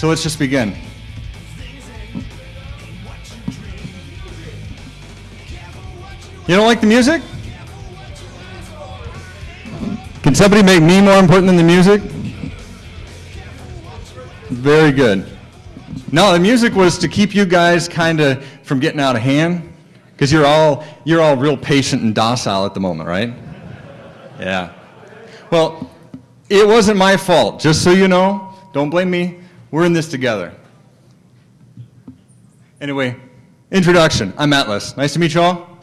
So let's just begin. You don't like the music? Can somebody make me more important than the music? Very good. No, the music was to keep you guys kind of from getting out of hand, because you're all you're all real patient and docile at the moment, right? Yeah. Well, it wasn't my fault. Just so you know, don't blame me. We're in this together. Anyway, introduction. I'm Atlas. Nice to meet you all.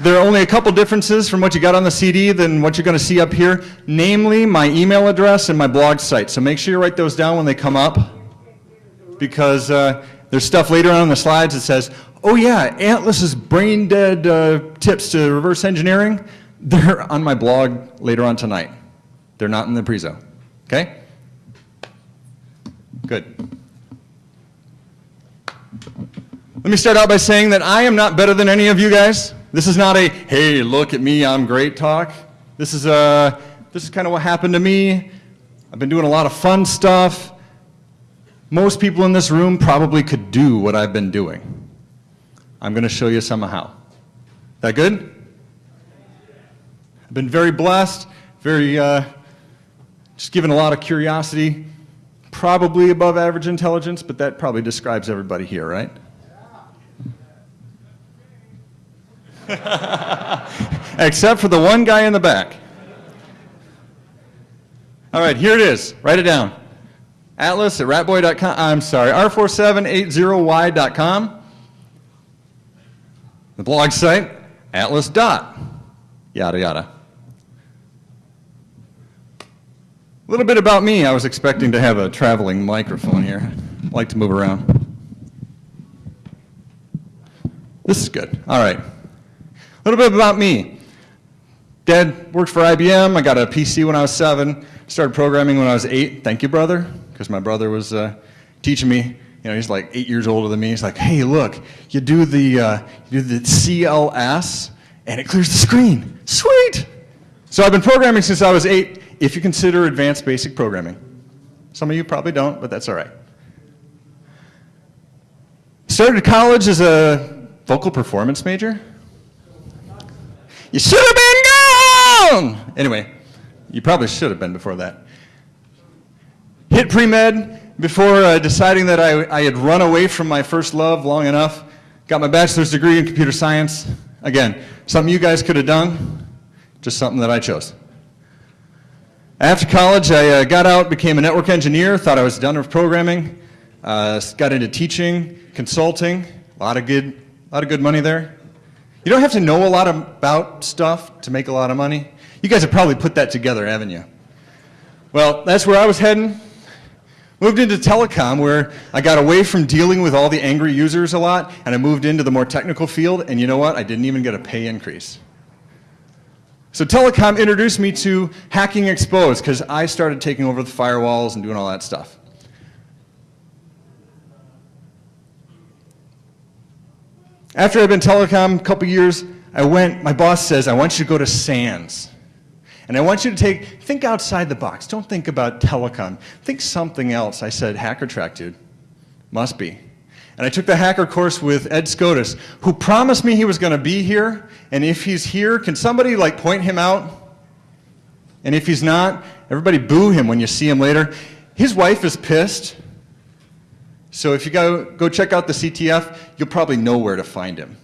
There are only a couple differences from what you got on the CD than what you're going to see up here, namely my email address and my blog site. So make sure you write those down when they come up because uh, there's stuff later on in the slides that says, oh yeah, Atlas's brain dead uh, tips to reverse engineering, they're on my blog later on tonight. They're not in the prezo. Okay? Good. Let me start out by saying that I am not better than any of you guys. This is not a, hey, look at me, I'm great talk. This is, uh, this is kind of what happened to me. I've been doing a lot of fun stuff. Most people in this room probably could do what I've been doing. I'm going to show you some how. That good? I've been very blessed, very, uh, just given a lot of curiosity, probably above average intelligence, but that probably describes everybody here, right? Except for the one guy in the back. All right, here it is. Write it down. Atlas at ratboy.com. I'm sorry, r4780y.com. The blog site, atlas dot, yada yada. A little bit about me. I was expecting to have a traveling microphone here. I like to move around. This is good. All right. A little bit about me. Dad worked for IBM. I got a PC when I was seven. Started programming when I was eight. Thank you, brother, because my brother was uh, teaching me. You know, he's like eight years older than me. He's like, hey, look, you do the uh, you do the CLS, and it clears the screen. Sweet. So I've been programming since I was eight. If you consider advanced basic programming, some of you probably don't, but that's all right. Started college as a vocal performance major. You should have been gone! Anyway, you probably should have been before that. Hit pre-med before uh, deciding that I, I had run away from my first love long enough. Got my bachelor's degree in computer science. Again, something you guys could have done, just something that I chose. After college, I uh, got out, became a network engineer, thought I was done with programming, uh, got into teaching, consulting, a lot of good, a lot of good money there. You don't have to know a lot about stuff to make a lot of money. You guys have probably put that together, haven't you? Well, that's where I was heading. Moved into telecom where I got away from dealing with all the angry users a lot and I moved into the more technical field and you know what? I didn't even get a pay increase. So telecom introduced me to hacking exposed because I started taking over the firewalls and doing all that stuff. After I'd been telecom a couple years, I went, my boss says, I want you to go to SANS. And I want you to take, think outside the box. Don't think about telecom. Think something else. I said, hacker track, dude. Must be. And I took the hacker course with Ed Skoudis, who promised me he was going to be here. And if he's here, can somebody like point him out? And if he's not, everybody boo him when you see him later. His wife is pissed so if you go, go check out the CTF, you'll probably know where to find him.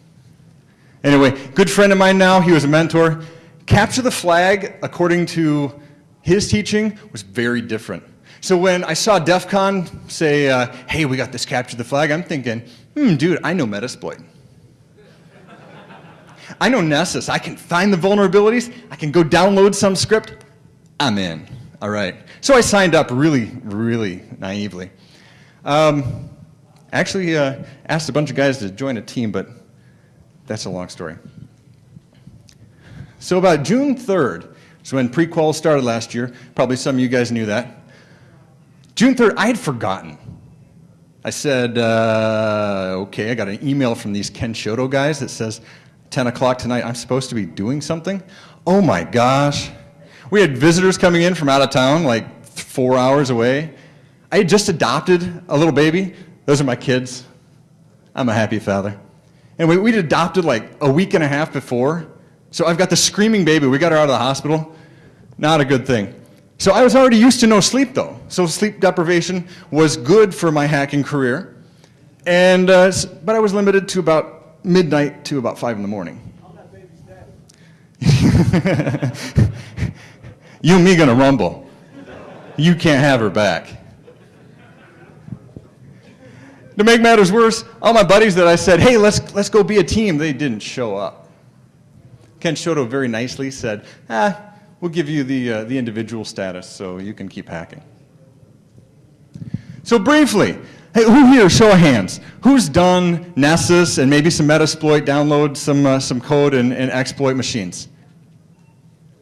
Anyway, good friend of mine now, he was a mentor. Capture the flag, according to his teaching, was very different. So when I saw DEF CON say, uh, hey, we got this capture the flag, I'm thinking, hmm, dude, I know Metasploit. I know Nessus. I can find the vulnerabilities. I can go download some script. I'm in. All right. So I signed up really, really naively. Um, actually uh, asked a bunch of guys to join a team, but that's a long story. So about June 3rd is when pre-qual started last year. Probably some of you guys knew that. June 3rd, I had forgotten. I said, uh, okay, I got an email from these Kenshoto guys that says 10 o'clock tonight, I'm supposed to be doing something. Oh my gosh. We had visitors coming in from out of town, like four hours away. I had just adopted a little baby. Those are my kids. I'm a happy father. And we, we'd adopted like a week and a half before. So I've got the screaming baby. We got her out of the hospital. Not a good thing. So I was already used to no sleep though. So sleep deprivation was good for my hacking career. And, uh, but I was limited to about midnight to about five in the morning. you and me gonna rumble. You can't have her back. To make matters worse, all my buddies that I said, hey, let's, let's go be a team, they didn't show up. Kenshoto very nicely said, ah, we'll give you the, uh, the individual status so you can keep hacking. So briefly, hey, who here, show of hands, who's done Nessus and maybe some Metasploit, download some, uh, some code and, and exploit machines?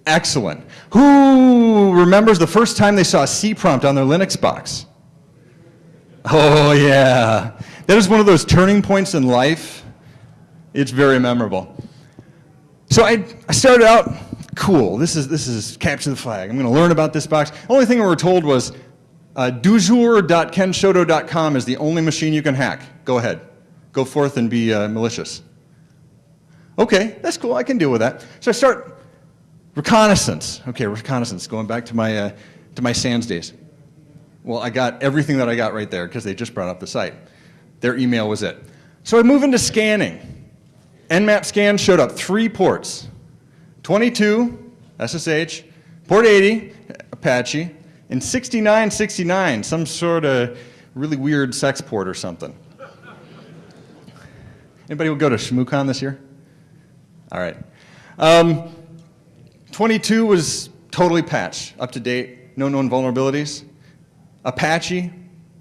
Excellent. Who remembers the first time they saw a C prompt on their Linux box? Oh yeah. That is one of those turning points in life. It's very memorable. So I, I started out, cool, this is, this is capture the flag. I'm going to learn about this box. Only thing we were told was uh, dujour.kenshoto.com is the only machine you can hack. Go ahead. Go forth and be uh, malicious. Okay, that's cool. I can deal with that. So I start reconnaissance. Okay, reconnaissance, going back to my, uh, to my SANS days. Well, I got everything that I got right there because they just brought up the site. Their email was it. So I move into scanning. Nmap scan showed up three ports. 22, SSH, port 80, Apache, and 6969, some sort of really weird sex port or something. Anybody will go to ShmooCon this year? All right. Um, 22 was totally patched, up to date, no known vulnerabilities. Apache,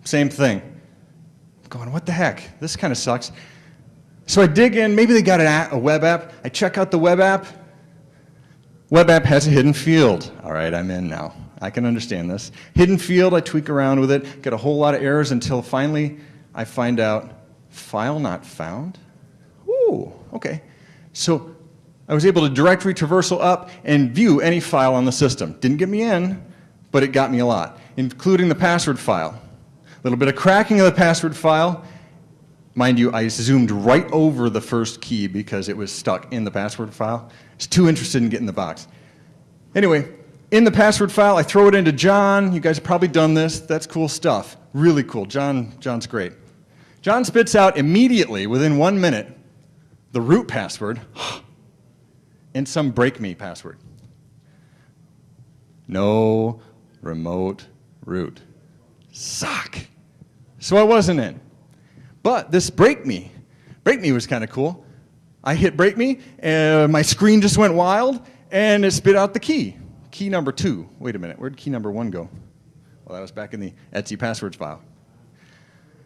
same thing. I'm going, what the heck? This kind of sucks. So I dig in, maybe they got a web app. I check out the web app. Web app has a hidden field. All right, I'm in now. I can understand this. Hidden field, I tweak around with it, get a whole lot of errors until finally I find out file not found. Ooh, okay. So I was able to directory traversal up and view any file on the system. Didn't get me in, but it got me a lot including the password file. A little bit of cracking of the password file. Mind you, I zoomed right over the first key because it was stuck in the password file. I was too interested in getting the box. Anyway, in the password file, I throw it into John. You guys have probably done this. That's cool stuff. Really cool. John, John's great. John spits out immediately, within one minute, the root password and some break me password. No remote root. Suck. So I wasn't in. But this break me, break me was kind of cool. I hit break me, and my screen just went wild, and it spit out the key. Key number two. Wait a minute, where'd key number one go? Well, that was back in the Etsy passwords file.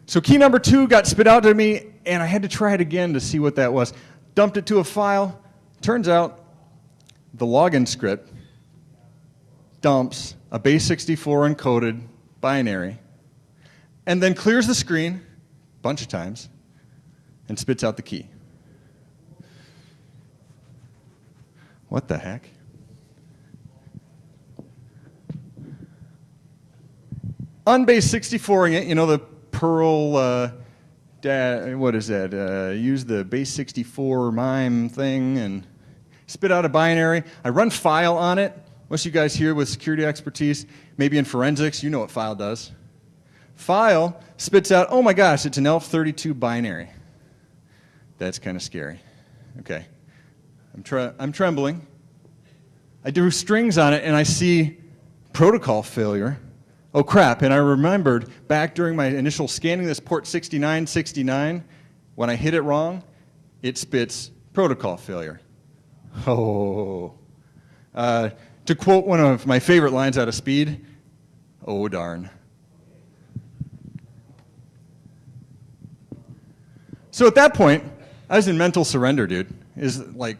So key number two got spit out to me, and I had to try it again to see what that was. Dumped it to a file. Turns out the login script dumps a base 64 encoded binary and then clears the screen bunch of times and spits out the key. What the heck? On base 64ing it, you know the Perl, uh, what is that? Uh, use the base 64 MIME thing and spit out a binary. I run file on it most of you guys here with security expertise, maybe in forensics, you know what file does. File spits out, oh my gosh, it's an ELF32 binary. That's kind of scary. Okay. I'm, tre I'm trembling. I do strings on it and I see protocol failure. Oh crap, and I remembered back during my initial scanning this port 6969, when I hit it wrong, it spits protocol failure. Oh. Uh, to quote one of my favorite lines out of Speed, oh darn. So at that point, I was in mental surrender, dude. Is like,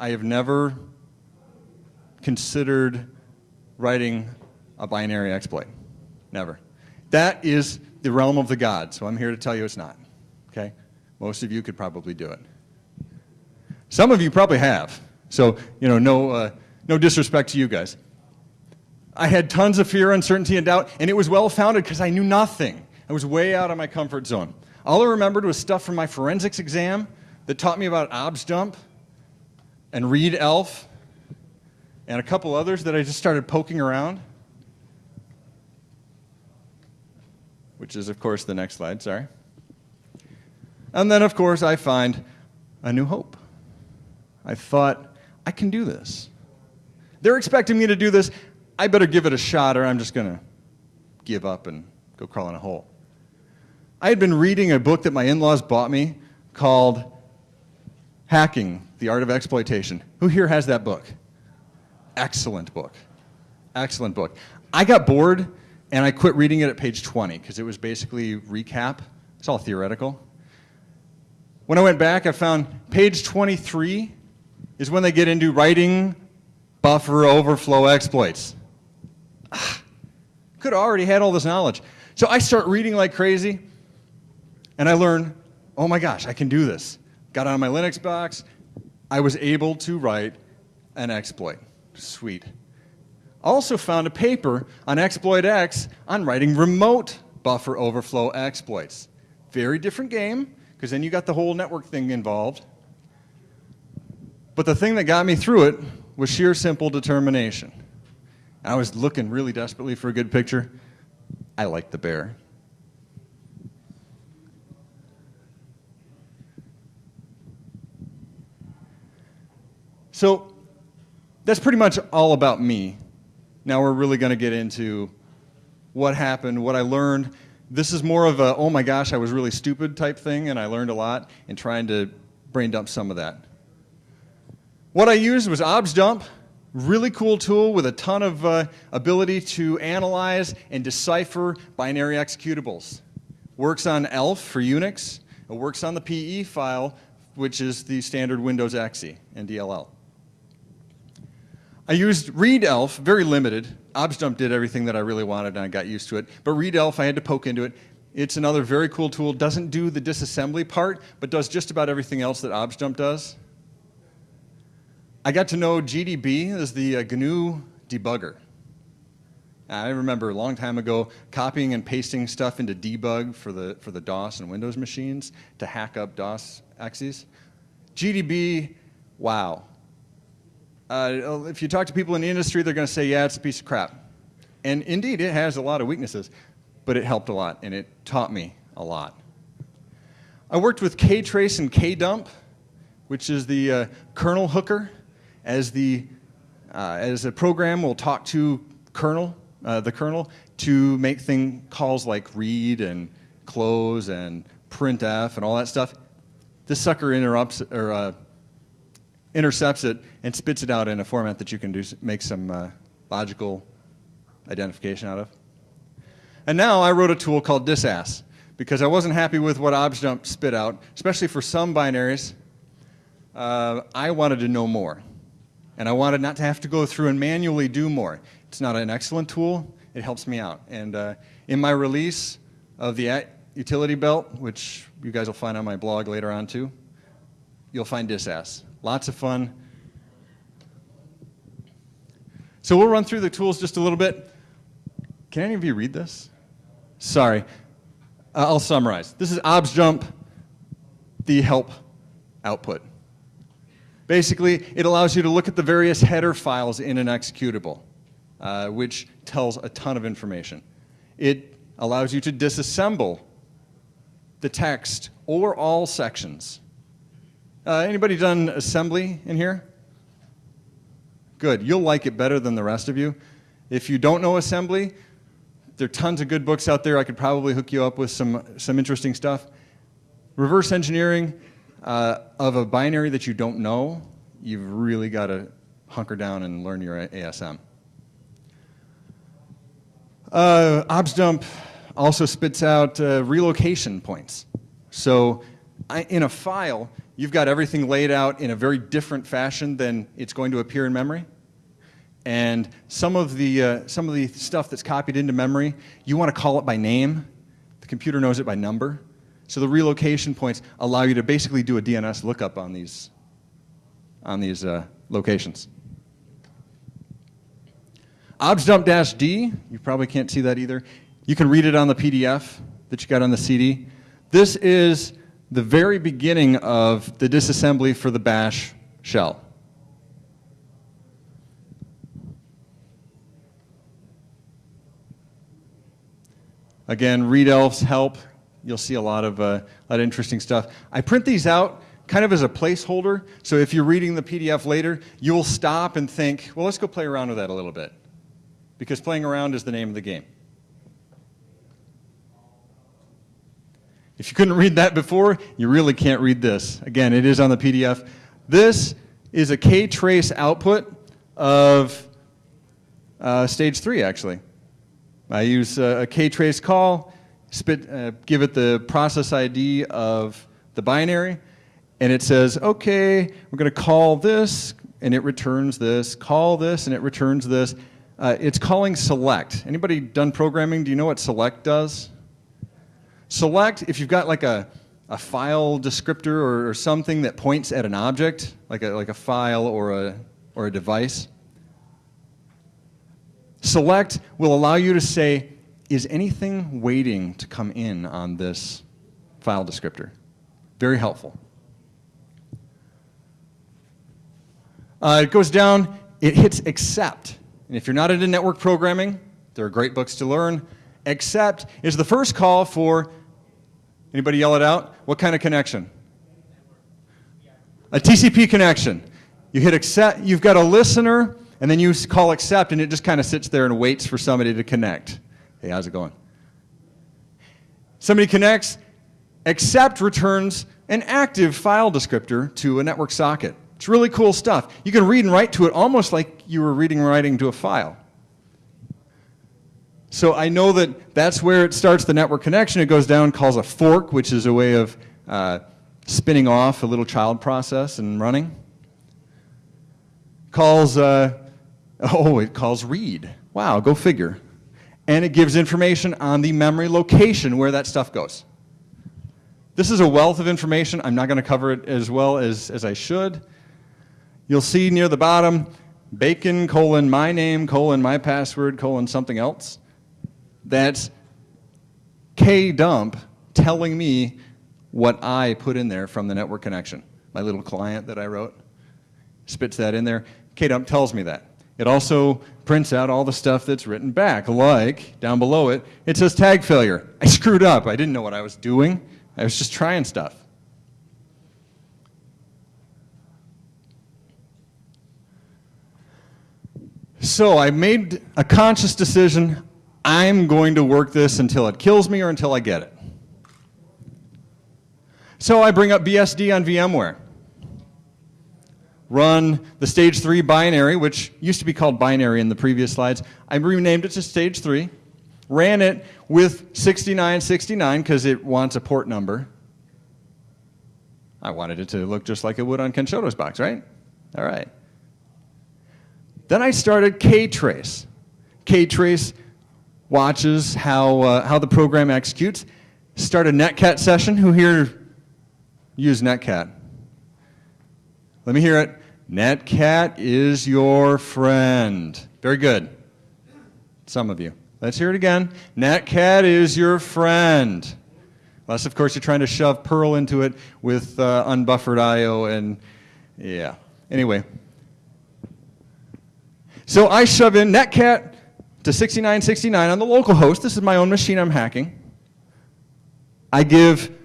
I have never considered writing a binary exploit. Never. That is the realm of the gods, so I'm here to tell you it's not. Okay? Most of you could probably do it. Some of you probably have. So, you know, no, uh, no disrespect to you guys. I had tons of fear, uncertainty, and doubt, and it was well founded because I knew nothing. I was way out of my comfort zone. All I remembered was stuff from my forensics exam that taught me about objdump and readelf and a couple others that I just started poking around. Which is, of course, the next slide, sorry. And then, of course, I find a new hope. I thought, I can do this. They're expecting me to do this. I better give it a shot or I'm just going to give up and go crawl in a hole. I had been reading a book that my in laws bought me called Hacking The Art of Exploitation. Who here has that book? Excellent book. Excellent book. I got bored and I quit reading it at page 20 because it was basically recap. It's all theoretical. When I went back, I found page 23 is when they get into writing buffer overflow exploits. Ah, could have already had all this knowledge. So I start reading like crazy, and I learn, oh my gosh, I can do this. Got on my Linux box, I was able to write an exploit. Sweet. Also found a paper on Exploit X on writing remote buffer overflow exploits. Very different game, because then you got the whole network thing involved. But the thing that got me through it was sheer simple determination. I was looking really desperately for a good picture. I liked the bear. So that's pretty much all about me. Now we're really going to get into what happened, what I learned. This is more of a, oh my gosh, I was really stupid type thing, and I learned a lot, in trying to brain dump some of that. What I used was objdump, really cool tool with a ton of uh, ability to analyze and decipher binary executables. Works on ELF for Unix. It works on the PE file, which is the standard Windows exe and DLL. I used readelf, very limited. objdump did everything that I really wanted and I got used to it. But readelf, I had to poke into it. It's another very cool tool. Doesn't do the disassembly part, but does just about everything else that objdump does. I got to know GDB as the uh, GNU debugger. I remember a long time ago copying and pasting stuff into debug for the, for the DOS and Windows machines to hack up DOS exes. GDB, wow. Uh, if you talk to people in the industry, they're going to say, yeah, it's a piece of crap. And indeed, it has a lot of weaknesses, but it helped a lot, and it taught me a lot. I worked with ktrace and kdump, which is the uh, kernel hooker as the uh, as a program will talk to kernel, uh, the kernel, to make thing calls like read and close and printf and all that stuff. This sucker interrupts or uh, intercepts it and spits it out in a format that you can do make some uh, logical identification out of. And now I wrote a tool called disass because I wasn't happy with what objdump spit out, especially for some binaries. Uh, I wanted to know more and I wanted not to have to go through and manually do more. It's not an excellent tool. It helps me out. And uh, in my release of the utility belt, which you guys will find on my blog later on too, you'll find disass. Lots of fun. So we'll run through the tools just a little bit. Can any of you read this? Sorry. Uh, I'll summarize. This is objdump, the help output. Basically, it allows you to look at the various header files in an executable, uh, which tells a ton of information. It allows you to disassemble the text or all sections. Uh, anybody done assembly in here? Good. You'll like it better than the rest of you. If you don't know assembly, there are tons of good books out there. I could probably hook you up with some, some interesting stuff. Reverse engineering, uh, of a binary that you don't know, you've really got to hunker down and learn your ASM. Uh, objdump also spits out uh, relocation points. So I, in a file, you've got everything laid out in a very different fashion than it's going to appear in memory. And some of the, uh, some of the stuff that's copied into memory, you want to call it by name. The computer knows it by number. So the relocation points allow you to basically do a DNS lookup on these, on these uh, locations. objdump-d, you probably can't see that either. You can read it on the PDF that you got on the CD. This is the very beginning of the disassembly for the bash shell. Again, readelf's help. You'll see a lot of, uh, a lot of interesting stuff. I print these out kind of as a placeholder, so if you're reading the PDF later, you'll stop and think, well, let's go play around with that a little bit. Because playing around is the name of the game. If you couldn't read that before, you really can't read this. Again, it is on the PDF. This is a K-trace output of uh, stage three, actually. I use a, a K-trace call, spit, uh, give it the process ID of the binary, and it says, okay, we're going to call this, and it returns this, call this, and it returns this. Uh, it's calling select. Anybody done programming? Do you know what select does? Select, if you've got like a, a file descriptor or, or something that points at an object, like a, like a file or a, or a device, select will allow you to say, is anything waiting to come in on this file descriptor? Very helpful. Uh, it goes down, it hits accept. And if you're not into network programming, there are great books to learn. Accept is the first call for Anybody yell it out? What kind of connection? A TCP connection. You hit accept, you've got a listener, and then you call accept, and it just kind of sits there and waits for somebody to connect. Hey, how's it going? Somebody connects, accept returns an active file descriptor to a network socket. It's really cool stuff. You can read and write to it almost like you were reading and writing to a file. So I know that that's where it starts the network connection. It goes down, calls a fork, which is a way of uh, spinning off a little child process and running. Calls, uh, oh, it calls read. Wow, go figure. And it gives information on the memory location where that stuff goes. This is a wealth of information. I'm not going to cover it as well as, as I should. You'll see near the bottom, bacon colon my name colon my password colon something else. That's kdump telling me what I put in there from the network connection. My little client that I wrote spits that in there. kdump tells me that. It also prints out all the stuff that's written back, like down below it, it says tag failure. I screwed up. I didn't know what I was doing. I was just trying stuff. So I made a conscious decision I'm going to work this until it kills me or until I get it. So I bring up BSD on VMware. Run the stage 3 binary, which used to be called binary in the previous slides. I renamed it to stage 3. Ran it with 6969 because it wants a port number. I wanted it to look just like it would on Kenshoto's box, right? All right. Then I started K-Trace. K-Trace watches how, uh, how the program executes. Start a netcat session. Who here use netcat? Let me hear it. Netcat is your friend. Very good. Some of you. Let's hear it again. Netcat is your friend. Unless, of course, you're trying to shove Perl into it with uh, unbuffered I.O. and, yeah. Anyway. So I shove in Netcat to 6969 on the local host. This is my own machine I'm hacking. I give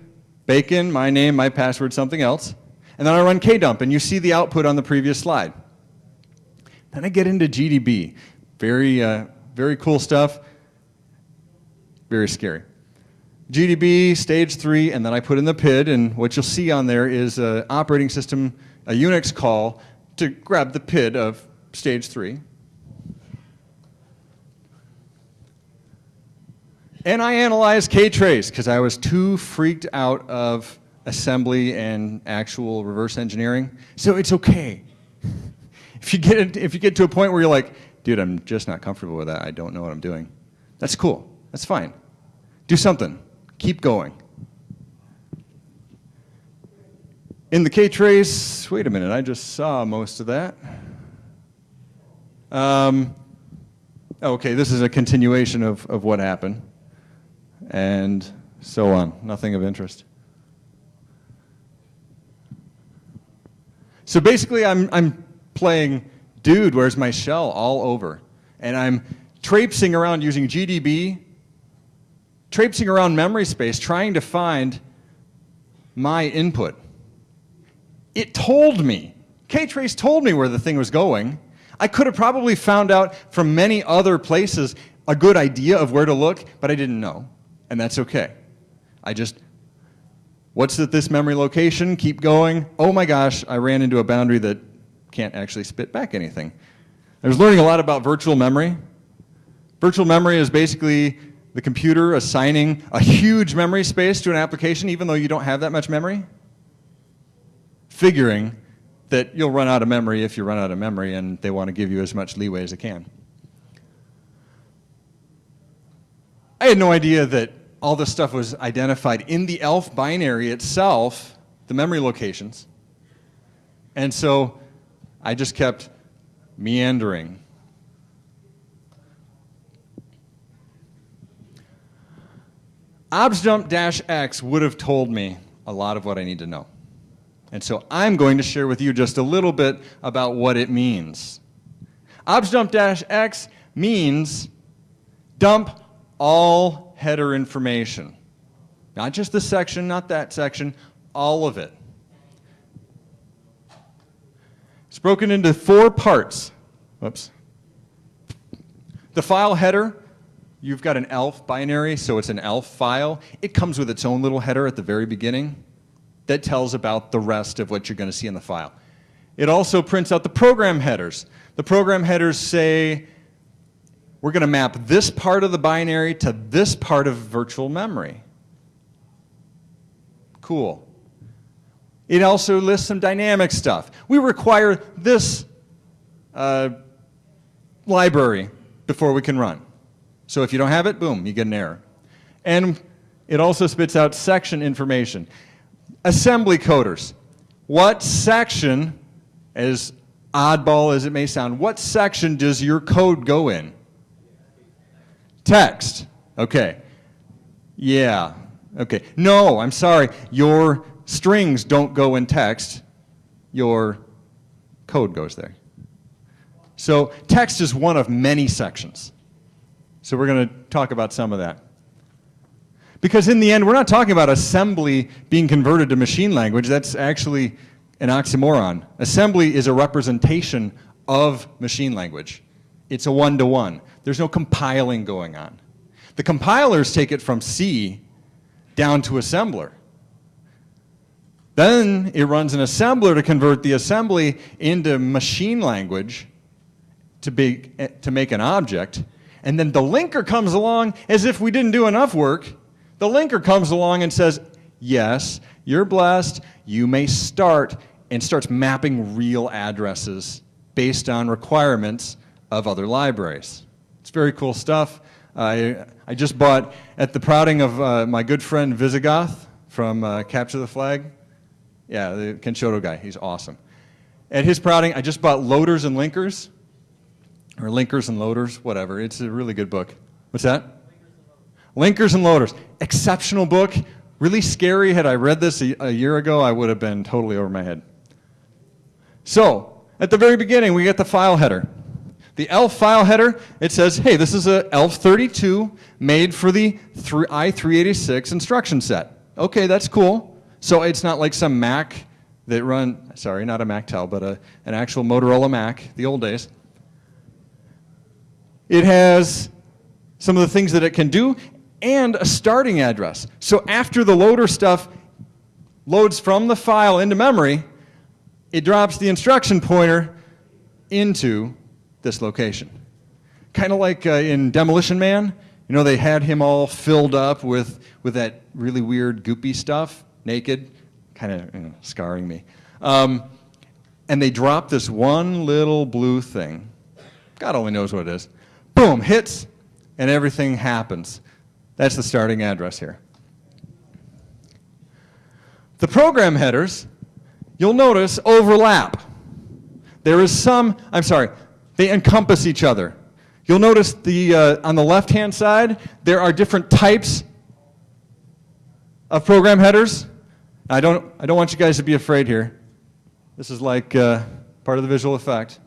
bacon, my name, my password, something else, and then I run kdump, and you see the output on the previous slide. Then I get into GDB. Very, uh, very cool stuff. Very scary. GDB, stage three, and then I put in the PID, and what you'll see on there is an operating system, a Unix call to grab the PID of stage three. And I analyzed K-Trace because I was too freaked out of assembly and actual reverse engineering. So it's okay. if, you get, if you get to a point where you're like, dude, I'm just not comfortable with that. I don't know what I'm doing. That's cool. That's fine. Do something. Keep going. In the K-Trace, wait a minute, I just saw most of that. Um, okay, this is a continuation of, of what happened, and so on. Nothing of interest. So basically, I'm, I'm playing dude, where's my shell all over. And I'm traipsing around using GDB, traipsing around memory space, trying to find my input. It told me, K-Trace told me where the thing was going. I could have probably found out from many other places a good idea of where to look, but I didn't know, and that's okay. I just, what's at this memory location? Keep going. Oh my gosh, I ran into a boundary that can't actually spit back anything. I was learning a lot about virtual memory. Virtual memory is basically the computer assigning a huge memory space to an application even though you don't have that much memory, figuring that you'll run out of memory if you run out of memory and they want to give you as much leeway as they can. I had no idea that all this stuff was identified in the ELF binary itself, the memory locations. And so I just kept meandering. objdump-x would have told me a lot of what I need to know. And so I'm going to share with you just a little bit about what it means. objdump-x means dump all header information. Not just this section, not that section, all of it. It's broken into four parts. Whoops. The file header, you've got an ELF binary, so it's an ELF file. It comes with its own little header at the very beginning that tells about the rest of what you're going to see in the file. It also prints out the program headers. The program headers say, we're going to map this part of the binary to this part of virtual memory. Cool. It also lists some dynamic stuff. We require this uh, library before we can run. So if you don't have it, boom, you get an error. And it also spits out section information. Assembly coders. What section, as oddball as it may sound, what section does your code go in? Text. Okay. Yeah. Okay. No, I'm sorry. Your strings don't go in text. Your code goes there. So text is one of many sections. So we're going to talk about some of that. Because in the end, we're not talking about assembly being converted to machine language. That's actually an oxymoron. Assembly is a representation of machine language. It's a one-to-one. -one. There's no compiling going on. The compilers take it from C down to assembler. Then it runs an assembler to convert the assembly into machine language to, be, eh, to make an object. And then the linker comes along as if we didn't do enough work. The linker comes along and says, yes, you're blessed. You may start and starts mapping real addresses based on requirements of other libraries. It's very cool stuff. I, I just bought, at the prodding of uh, my good friend Visigoth from uh, Capture the Flag, yeah, the Kenshoto guy, he's awesome. At his prodding, I just bought Loaders and Linkers, or Linkers and Loaders, whatever. It's a really good book. What's that? Linkers and Loaders. Exceptional book. Really scary. Had I read this a, a year ago, I would have been totally over my head. So, at the very beginning, we get the file header. The ELF file header, it says, hey, this is a ELF 32 made for the i386 instruction set. Okay, that's cool. So it's not like some Mac that run, sorry, not a MacTel, but a, an actual Motorola Mac, the old days. It has some of the things that it can do and a starting address. So after the loader stuff loads from the file into memory, it drops the instruction pointer into this location. Kind of like uh, in Demolition Man, you know, they had him all filled up with, with that really weird goopy stuff, naked, kind of you know, scarring me. Um, and they dropped this one little blue thing. God only knows what it is. Boom, hits, and everything happens. That's the starting address here. The program headers, you'll notice, overlap. There is some, I'm sorry, they encompass each other. You'll notice the, uh, on the left-hand side, there are different types of program headers. I don't, I don't want you guys to be afraid here. This is like uh, part of the visual effect.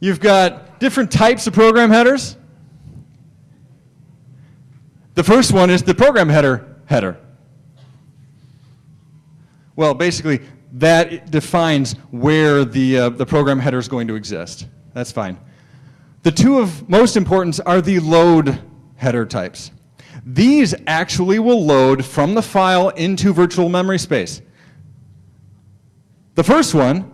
You've got different types of program headers. The first one is the program header header. Well, basically, that defines where the, uh, the program header is going to exist. That's fine. The two of most importance are the load header types. These actually will load from the file into virtual memory space. The first one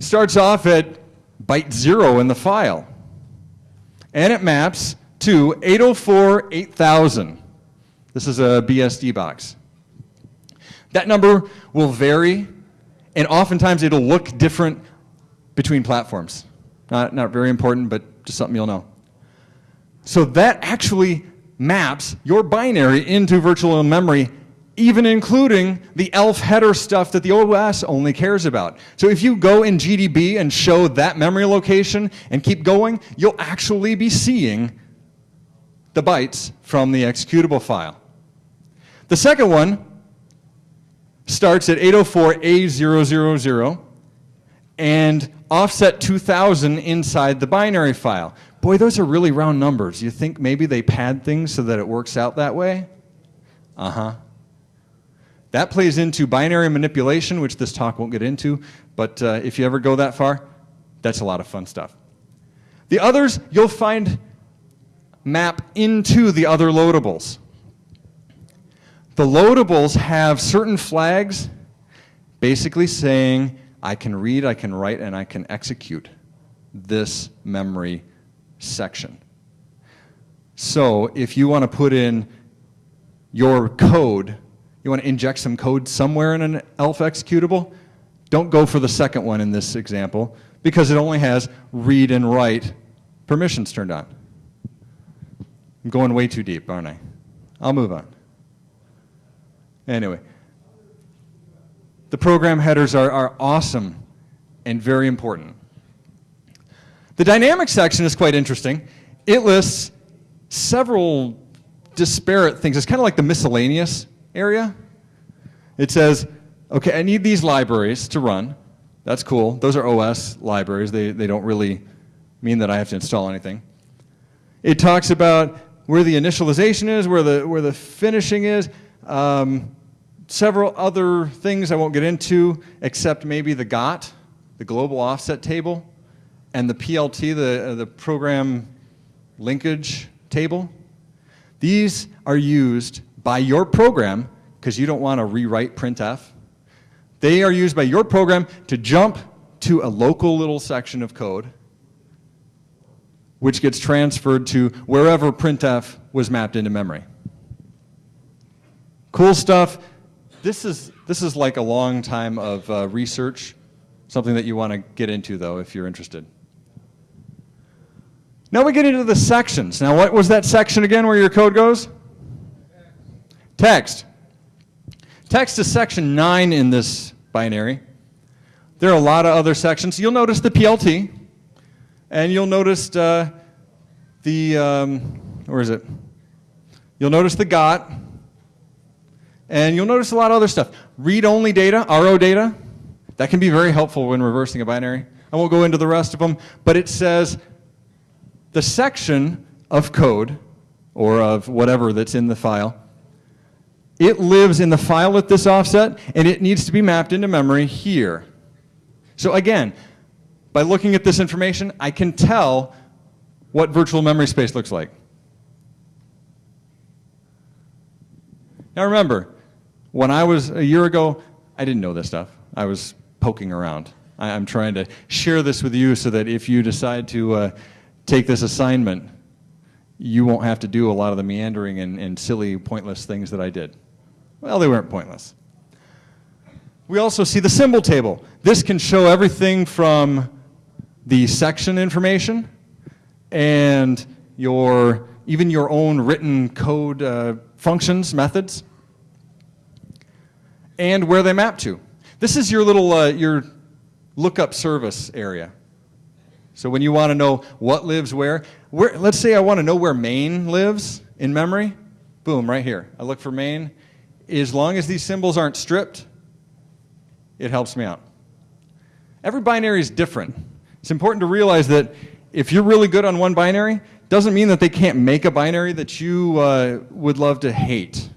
starts off at byte zero in the file, and it maps to 804 8000. This is a BSD box. That number will vary, and oftentimes it'll look different between platforms. Not, not very important, but just something you'll know. So that actually maps your binary into virtual memory, even including the ELF header stuff that the OS only cares about. So if you go in GDB and show that memory location and keep going, you'll actually be seeing the bytes from the executable file. The second one starts at 804A000 and offset 2000 inside the binary file. Boy, those are really round numbers. You think maybe they pad things so that it works out that way? Uh-huh. That plays into binary manipulation, which this talk won't get into, but uh, if you ever go that far, that's a lot of fun stuff. The others you'll find map into the other loadables. The loadables have certain flags basically saying I can read, I can write, and I can execute this memory section. So if you want to put in your code, you want to inject some code somewhere in an ELF executable, don't go for the second one in this example because it only has read and write permissions turned on. I'm going way too deep, aren't I? I'll move on. Anyway, the program headers are, are awesome and very important. The dynamic section is quite interesting. It lists several disparate things. It's kind of like the miscellaneous area. It says, okay, I need these libraries to run. That's cool. Those are OS libraries. They, they don't really mean that I have to install anything. It talks about where the initialization is, where the, where the finishing is. Um, several other things I won't get into, except maybe the GOT, the global offset table, and the PLT, the, uh, the program linkage table. These are used by your program, because you don't want to rewrite printf. They are used by your program to jump to a local little section of code, which gets transferred to wherever printf was mapped into memory. Cool stuff this is, this is like a long time of uh, research, something that you want to get into, though, if you're interested. Now we get into the sections. Now, what was that section again where your code goes? Text. Text is section 9 in this binary. There are a lot of other sections. You'll notice the PLT, and you'll notice uh, the, um, where is it? You'll notice the GOT, and you'll notice a lot of other stuff. Read-only data, RO data, that can be very helpful when reversing a binary. I won't go into the rest of them, but it says the section of code, or of whatever that's in the file, it lives in the file at this offset, and it needs to be mapped into memory here. So again, by looking at this information, I can tell what virtual memory space looks like. Now remember, when I was a year ago, I didn't know this stuff. I was poking around. I, am trying to share this with you so that if you decide to uh, take this assignment, you won't have to do a lot of the meandering and, and silly, pointless things that I did. Well, they weren't pointless. We also see the symbol table. This can show everything from the section information and your, even your own written code uh, functions, methods and where they map to. This is your little, uh, your lookup service area. So when you want to know what lives where, where, let's say I want to know where main lives in memory, boom, right here. I look for main. As long as these symbols aren't stripped, it helps me out. Every binary is different. It's important to realize that if you're really good on one binary, doesn't mean that they can't make a binary that you uh, would love to hate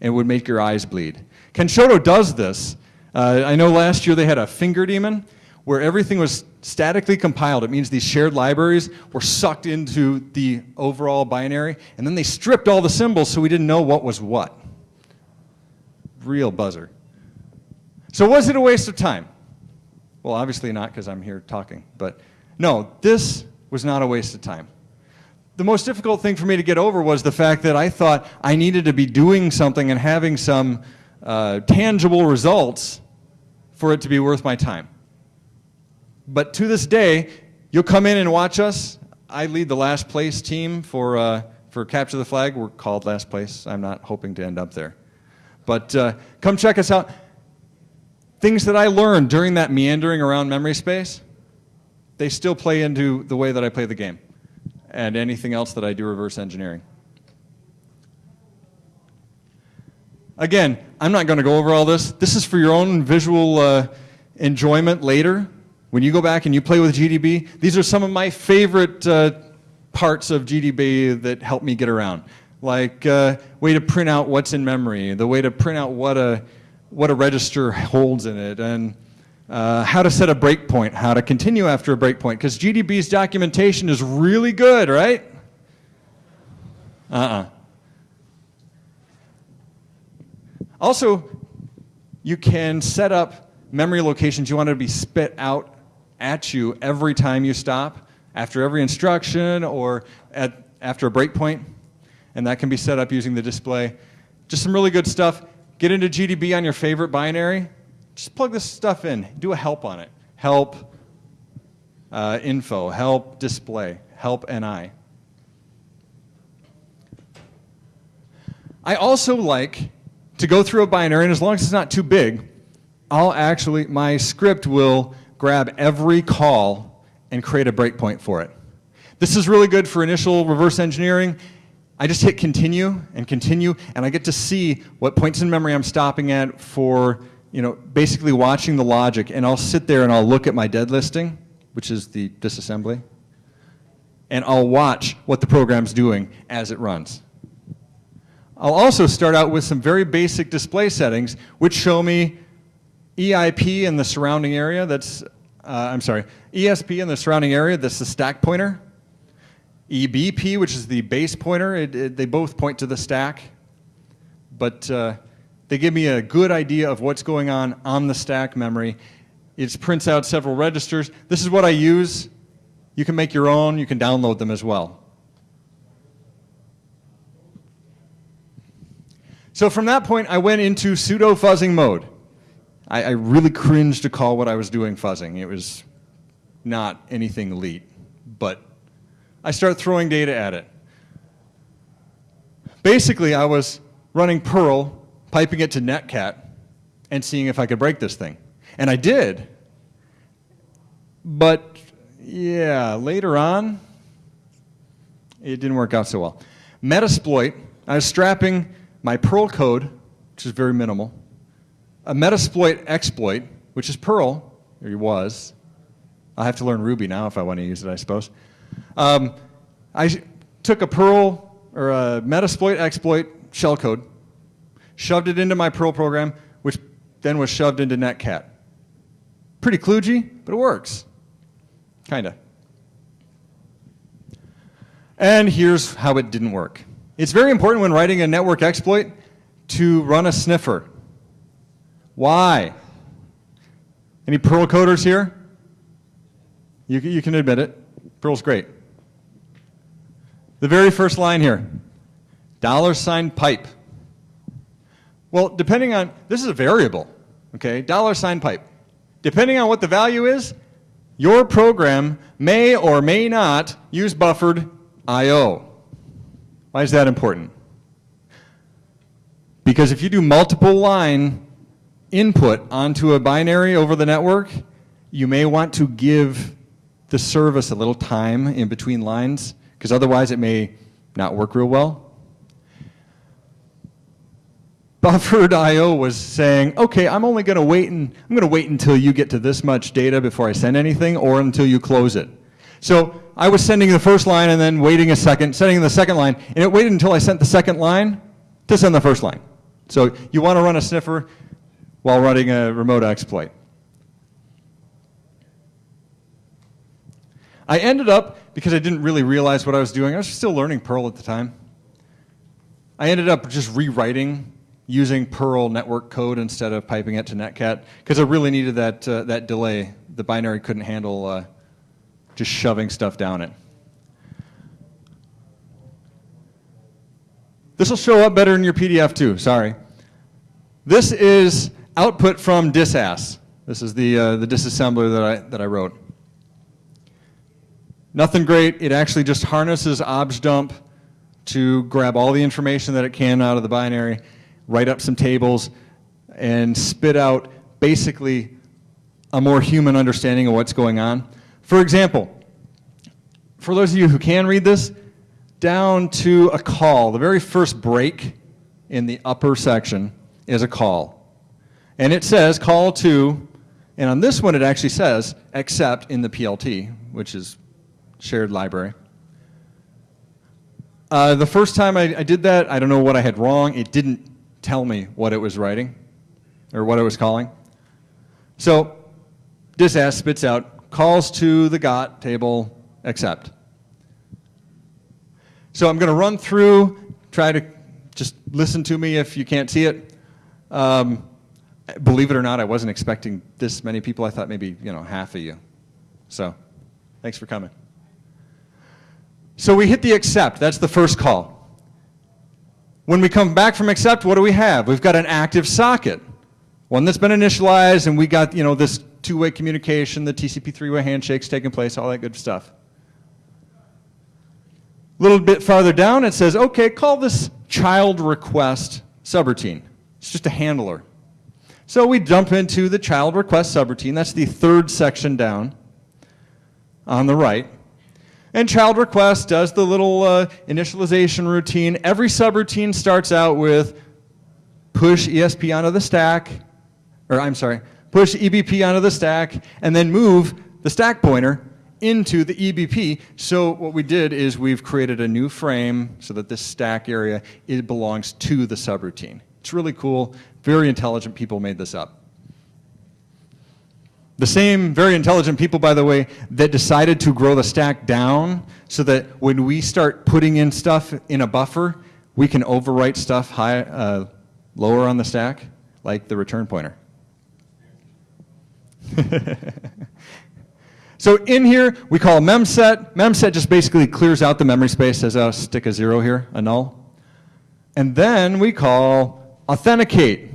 and would make your eyes bleed. Kenshoto does this. Uh, I know last year they had a finger daemon where everything was statically compiled. It means these shared libraries were sucked into the overall binary, and then they stripped all the symbols so we didn't know what was what. Real buzzer. So was it a waste of time? Well, obviously not because I'm here talking, but no, this was not a waste of time. The most difficult thing for me to get over was the fact that I thought I needed to be doing something and having some uh, tangible results for it to be worth my time. But to this day, you'll come in and watch us. I lead the last place team for, uh, for Capture the Flag. We're called last place. I'm not hoping to end up there. But uh, come check us out. Things that I learned during that meandering around memory space, they still play into the way that I play the game and anything else that I do reverse engineering. Again, I'm not going to go over all this. This is for your own visual uh, enjoyment later. When you go back and you play with GDB, these are some of my favorite uh, parts of GDB that help me get around. Like uh, way to print out what's in memory, the way to print out what a, what a register holds in it, and uh, how to set a breakpoint, how to continue after a breakpoint, because GDB's documentation is really good, right? Uh-uh. Also, you can set up memory locations you want to be spit out at you every time you stop, after every instruction or at, after a breakpoint, and that can be set up using the display. Just some really good stuff. Get into GDB on your favorite binary. Just plug this stuff in. Do a help on it. Help uh, info, help display, help NI. I also like to go through a binary, and as long as it's not too big, I'll actually, my script will grab every call and create a breakpoint for it. This is really good for initial reverse engineering. I just hit continue and continue, and I get to see what points in memory I'm stopping at for, you know, basically watching the logic, and I'll sit there and I'll look at my dead listing, which is the disassembly, and I'll watch what the program's doing as it runs. I'll also start out with some very basic display settings, which show me EIP in the surrounding area, that's, uh, I'm sorry, ESP in the surrounding area, that's the stack pointer. EBP, which is the base pointer, it, it, they both point to the stack. But uh, they give me a good idea of what's going on on the stack memory. It prints out several registers. This is what I use. You can make your own. You can download them as well. So from that point, I went into pseudo fuzzing mode. I, I, really cringed to call what I was doing fuzzing. It was not anything elite, but I start throwing data at it. Basically, I was running Perl, piping it to Netcat, and seeing if I could break this thing. And I did. But yeah, later on, it didn't work out so well. Metasploit, I was strapping my Perl code, which is very minimal, a Metasploit exploit, which is Perl, or it was. i have to learn Ruby now if I want to use it, I suppose. Um, I took a Perl or a Metasploit exploit shellcode, shoved it into my Perl program, which then was shoved into Netcat. Pretty kludgy, but it works. Kinda. And here's how it didn't work. It's very important when writing a network exploit to run a sniffer. Why? Any Perl coders here? You, you can admit it. Perl's great. The very first line here, dollar sign pipe. Well, depending on, this is a variable, okay, dollar sign pipe. Depending on what the value is, your program may or may not use buffered I.O. Why is that important? Because if you do multiple line input onto a binary over the network, you may want to give the service a little time in between lines, because otherwise it may not work real well. Buffered IO was saying, okay, I'm only going to wait and I'm going to wait until you get to this much data before I send anything or until you close it. So I was sending the first line and then waiting a second, sending the second line, and it waited until I sent the second line to send the first line. So you want to run a sniffer while running a remote exploit. I ended up, because I didn't really realize what I was doing, I was still learning Perl at the time. I ended up just rewriting using Perl network code instead of piping it to Netcat because I really needed that, uh, that delay. The binary couldn't handle uh, just shoving stuff down it. This will show up better in your PDF too, sorry. This is output from disass. This is the, uh, the disassembler that I, that I wrote. Nothing great. It actually just harnesses objdump to grab all the information that it can out of the binary, write up some tables, and spit out basically a more human understanding of what's going on. For example, for those of you who can read this, down to a call, the very first break in the upper section is a call. And it says call to, and on this one it actually says except in the PLT, which is shared library. Uh, the first time I, I, did that, I don't know what I had wrong. It didn't tell me what it was writing or what it was calling. So this ass spits out calls to the GOT table accept. So I'm going to run through, try to just listen to me if you can't see it. Um, believe it or not, I wasn't expecting this many people. I thought maybe, you know, half of you. So thanks for coming. So we hit the accept. That's the first call. When we come back from accept, what do we have? We've got an active socket, one that's been initialized, and we got you know this two-way communication, the TCP three-way handshakes taking place, all that good stuff. A little bit farther down, it says, okay, call this child request subroutine. It's just a handler. So we jump into the child request subroutine. That's the third section down on the right. And child request does the little uh, initialization routine. Every subroutine starts out with push ESP onto the stack, or I'm sorry, push EBP onto the stack, and then move the stack pointer into the EBP. So what we did is we've created a new frame so that this stack area, it belongs to the subroutine. It's really cool. Very intelligent people made this up. The same very intelligent people, by the way, that decided to grow the stack down so that when we start putting in stuff in a buffer, we can overwrite stuff high, uh, lower on the stack, like the return pointer. so in here, we call memset. Memset just basically clears out the memory space, says, oh, stick a zero here, a null. And then we call authenticate.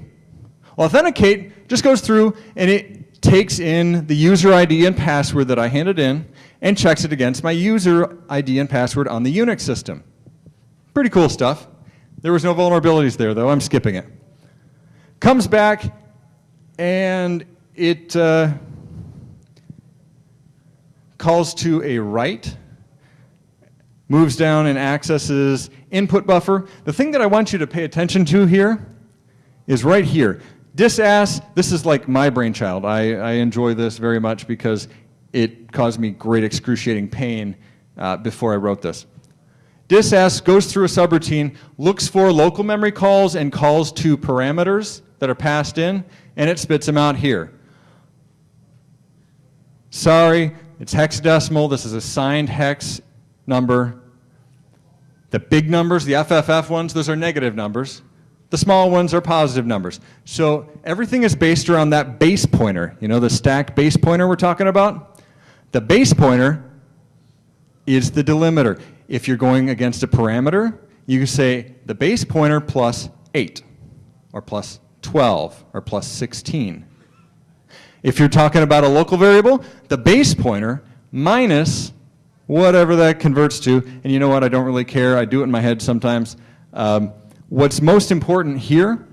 Authenticate just goes through and it takes in the user ID and password that I handed in and checks it against my user ID and password on the Unix system. Pretty cool stuff. There was no vulnerabilities there, though. I'm skipping it. Comes back, and it uh, calls to a write, moves down and accesses input buffer. The thing that I want you to pay attention to here is right here. Disass, this is like my brainchild. I, I enjoy this very much because it caused me great excruciating pain uh, before I wrote this. Disass goes through a subroutine, looks for local memory calls and calls to parameters that are passed in, and it spits them out here. Sorry, it's hexadecimal. This is a signed hex number. The big numbers, the FFF ones, those are negative numbers. The small ones are positive numbers. So everything is based around that base pointer. You know the stack base pointer we're talking about? The base pointer is the delimiter. If you're going against a parameter, you can say the base pointer plus 8, or plus 12, or plus 16. If you're talking about a local variable, the base pointer minus whatever that converts to, and you know what, I don't really care, I do it in my head sometimes. Um, What's most important here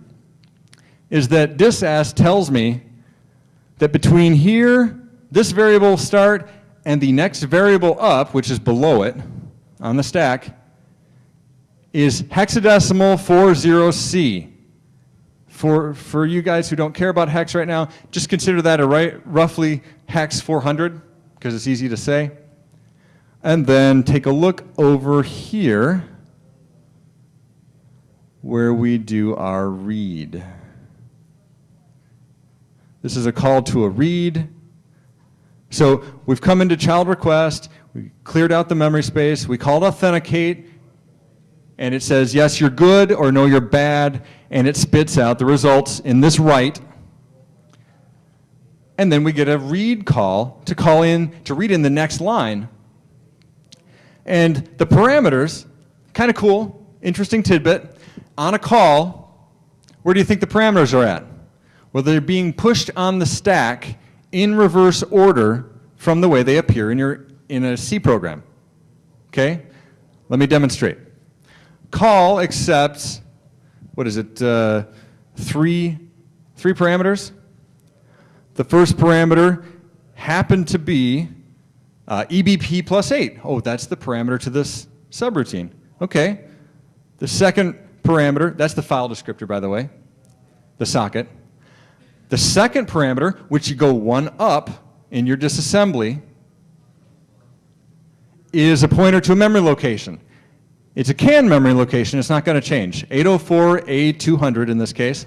is that disass tells me that between here, this variable start, and the next variable up, which is below it on the stack, is hexadecimal 40C. For, for you guys who don't care about hex right now, just consider that a right, roughly hex 400, because it's easy to say. And then take a look over here where we do our read. This is a call to a read. So we've come into child request, we cleared out the memory space, we called authenticate, and it says, yes, you're good, or no, you're bad, and it spits out the results in this write. And then we get a read call to call in, to read in the next line. And the parameters, kind of cool, interesting tidbit, on a call, where do you think the parameters are at? Well, they're being pushed on the stack in reverse order from the way they appear in, your, in a C program. Okay? Let me demonstrate. Call accepts, what is it, uh, three, three parameters? The first parameter happened to be uh, EBP plus 8. Oh, that's the parameter to this subroutine. Okay. The second parameter, that's the file descriptor, by the way, the socket. The second parameter, which you go one up in your disassembly, is a pointer to a memory location. It's a CAN memory location. It's not going to change. 804A200 in this case.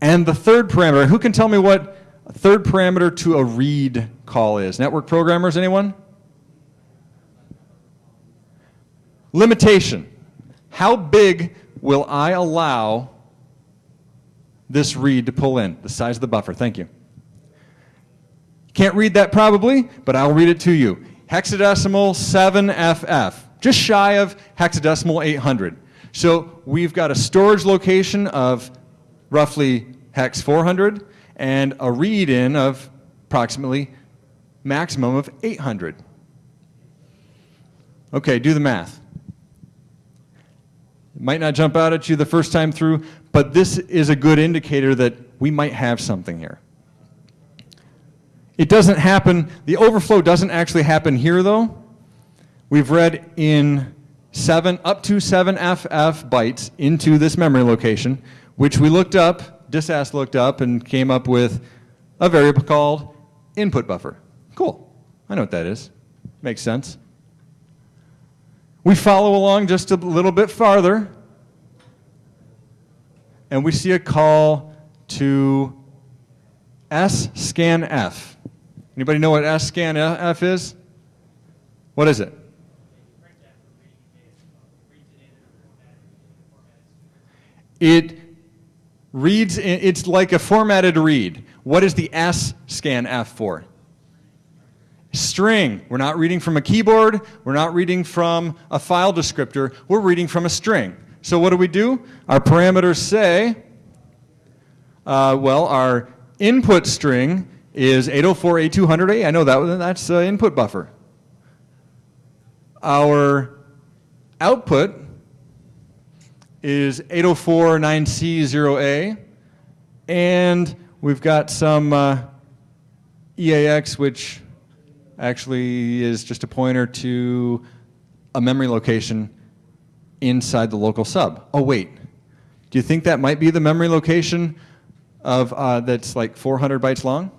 And the third parameter, who can tell me what third parameter to a read call is? Network programmers, anyone? Limitation. How big will I allow this read to pull in? The size of the buffer. Thank you. Can't read that probably, but I'll read it to you. Hexadecimal 7FF, just shy of hexadecimal 800. So we've got a storage location of roughly hex 400 and a read in of approximately maximum of 800. Okay, do the math. It might not jump out at you the first time through, but this is a good indicator that we might have something here. It doesn't happen, the overflow doesn't actually happen here though. We've read in seven, up to seven FF bytes into this memory location, which we looked up, disass looked up and came up with a variable called input buffer. Cool, I know what that is, makes sense. We follow along just a little bit farther, and we see a call to S scanf. Anybody know what scanf is? What is it? It reads, it's like a formatted read. What is the S scan F for? String. We're not reading from a keyboard. We're not reading from a file descriptor. We're reading from a string. So what do we do? Our parameters say, uh, well, our input string is 804A200A. I know that. That's uh, input buffer. Our output is 804.9C0A. And we've got some uh, EAX, which actually is just a pointer to a memory location inside the local sub. Oh, wait. Do you think that might be the memory location of uh, that's like 400 bytes long?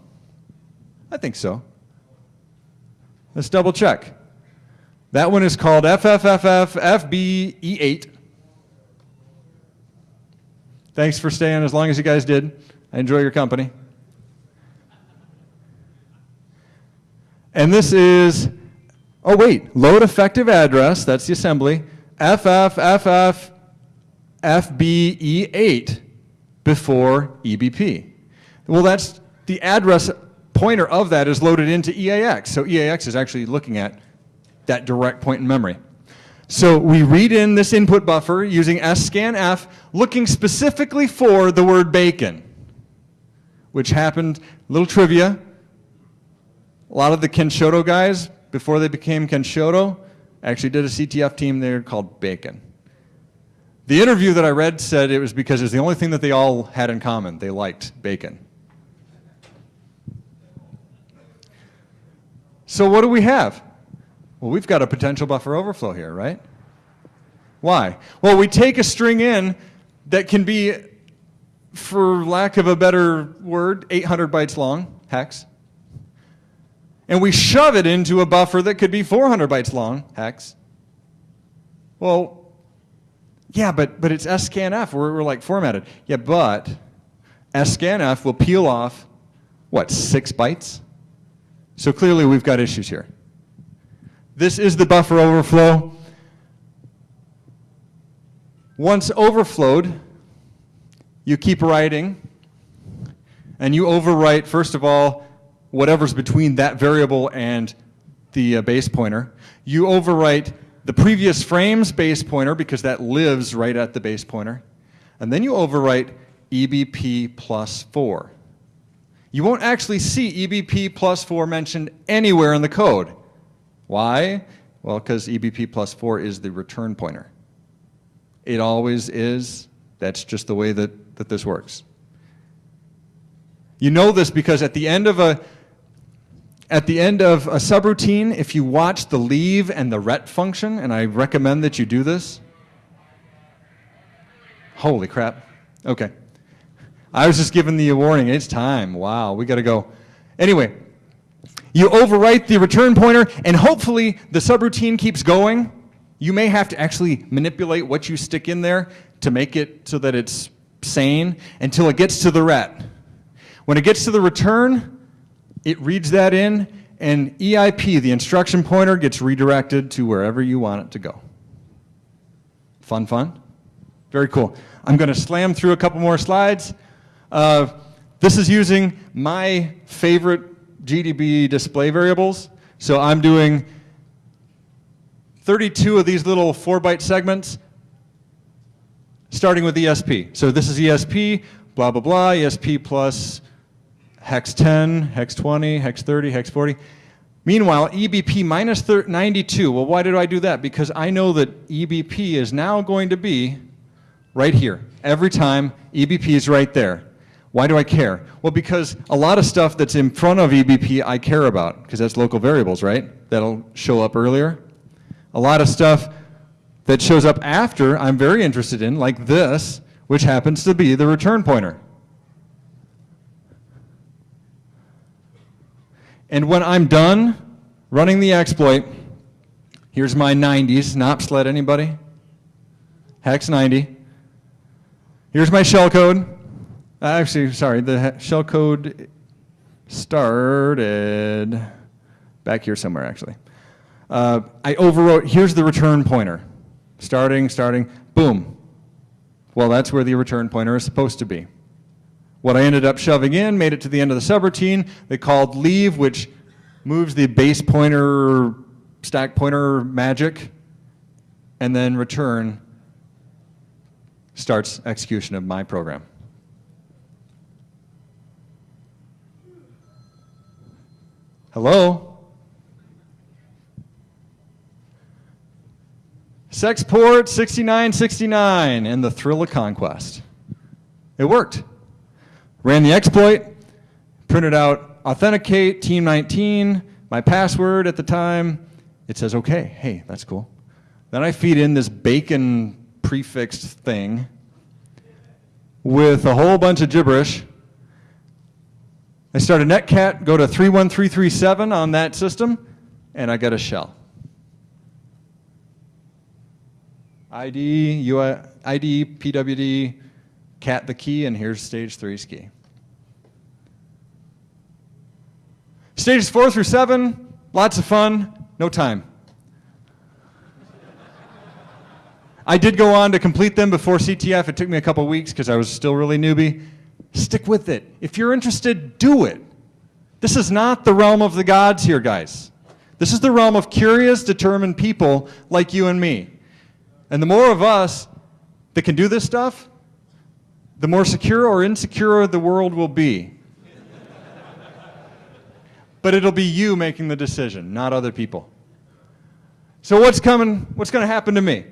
I think so. Let's double check. That one is called FFFF Thanks for staying as long as you guys did. I enjoy your company. And this is, oh wait, load effective address, that's the assembly, FFFF FBE8 before EBP. Well, that's the address pointer of that is loaded into EAX. So EAX is actually looking at that direct point in memory. So we read in this input buffer using scanf, looking specifically for the word bacon, which happened, a little trivia, a lot of the Kenshoto guys, before they became Kenshoto, actually did a CTF team there called Bacon. The interview that I read said it was because it was the only thing that they all had in common. They liked bacon. So what do we have? Well, we've got a potential buffer overflow here, right? Why? Well, we take a string in that can be, for lack of a better word, 800 bytes long, hex. And we shove it into a buffer that could be 400 bytes long, hex. Well, yeah, but, but it's scanf. We're, we're like formatted. Yeah, but scanf will peel off, what, six bytes? So clearly we've got issues here. This is the buffer overflow. Once overflowed, you keep writing, and you overwrite, first of all, whatever's between that variable and the uh, base pointer. You overwrite the previous frame's base pointer because that lives right at the base pointer. And then you overwrite EBP plus 4. You won't actually see EBP plus 4 mentioned anywhere in the code. Why? Well, because EBP plus 4 is the return pointer. It always is. That's just the way that, that this works. You know this because at the end of a at the end of a subroutine, if you watch the leave and the ret function, and I recommend that you do this. Holy crap. Okay. I was just giving the warning. It's time. Wow, we got to go. Anyway, you overwrite the return pointer, and hopefully the subroutine keeps going. You may have to actually manipulate what you stick in there to make it so that it's sane until it gets to the ret. When it gets to the return, it reads that in, and EIP, the instruction pointer, gets redirected to wherever you want it to go. Fun, fun? Very cool. I'm going to slam through a couple more slides. Uh, this is using my favorite GDB display variables. So I'm doing 32 of these little 4-byte segments, starting with ESP. So this is ESP, blah, blah, blah, ESP plus hex 10, hex 20, hex 30, hex 40. Meanwhile, EBP minus 92, well, why did I do that? Because I know that EBP is now going to be right here. Every time, EBP is right there. Why do I care? Well, because a lot of stuff that's in front of EBP I care about, because that's local variables, right? That'll show up earlier. A lot of stuff that shows up after I'm very interested in, like this, which happens to be the return pointer. And when I'm done running the exploit, here's my 90s, not sled anybody? Hex 90. Here's my shellcode. Uh, actually, sorry, the shellcode started back here somewhere, actually. Uh, I overwrote, here's the return pointer. Starting, starting, boom. Well, that's where the return pointer is supposed to be. What I ended up shoving in made it to the end of the subroutine. They called leave, which moves the base pointer, stack pointer magic, and then return starts execution of my program. Hello? Sexport 6969 and the thrill of conquest. It worked. Ran the exploit, printed out authenticate, team 19, my password at the time. It says, okay, hey, that's cool. Then I feed in this bacon prefixed thing with a whole bunch of gibberish. I start a netcat, go to 31337 on that system, and I get a shell. ID, UI, ID, PWD, cat the key, and here's stage three ski. Stages four through seven, lots of fun, no time. I did go on to complete them before CTF. It took me a couple weeks because I was still really newbie. Stick with it. If you're interested, do it. This is not the realm of the gods here, guys. This is the realm of curious, determined people like you and me. And the more of us that can do this stuff, the more secure or insecure the world will be. but it'll be you making the decision, not other people. So what's coming, what's going to happen to me?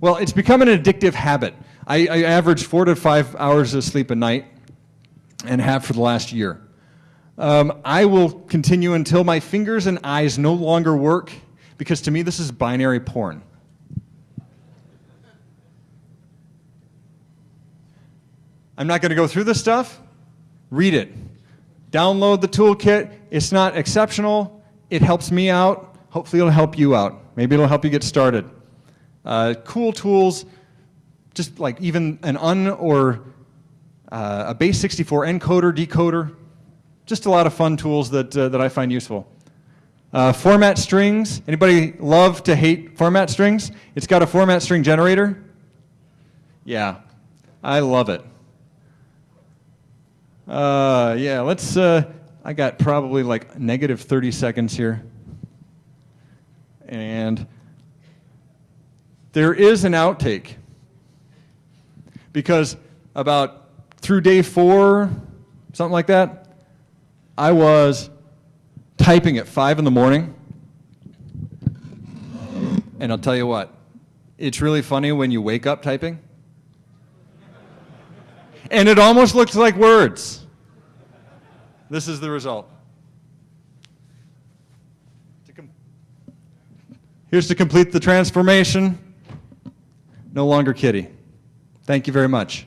Well, it's become an addictive habit. I, I average four to five hours of sleep a night and have for the last year. Um, I will continue until my fingers and eyes no longer work because to me this is binary porn. I'm not going to go through this stuff. Read it. Download the toolkit. It's not exceptional. It helps me out. Hopefully, it'll help you out. Maybe it'll help you get started. Uh, cool tools, just like even an un or uh, a base 64 encoder, decoder, just a lot of fun tools that, uh, that I find useful. Uh, format strings. Anybody love to hate format strings? It's got a format string generator. Yeah, I love it. Uh, yeah, let's. Uh, I got probably like negative 30 seconds here. And there is an outtake. Because about through day four, something like that, I was typing at five in the morning. And I'll tell you what, it's really funny when you wake up typing. And it almost looks like words. This is the result. Here's to complete the transformation. No longer kitty. Thank you very much.